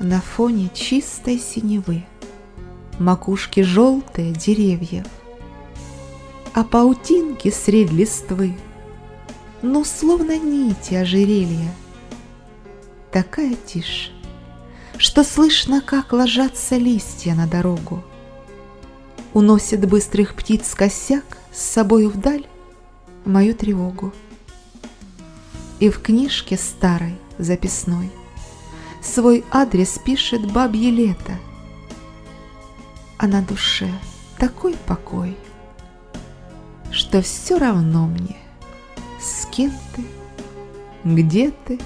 На фоне чистой синевы Макушки желтые деревьев, А паутинки средь листвы, Ну, словно нити ожерелья. Такая тишь, что слышно, как ложатся листья на дорогу. Уносит быстрых птиц косяк с собою вдаль мою тревогу. И в книжке старой записной Свой адрес пишет бабье лето, А на душе такой покой, Что все равно мне, с кем ты, где ты,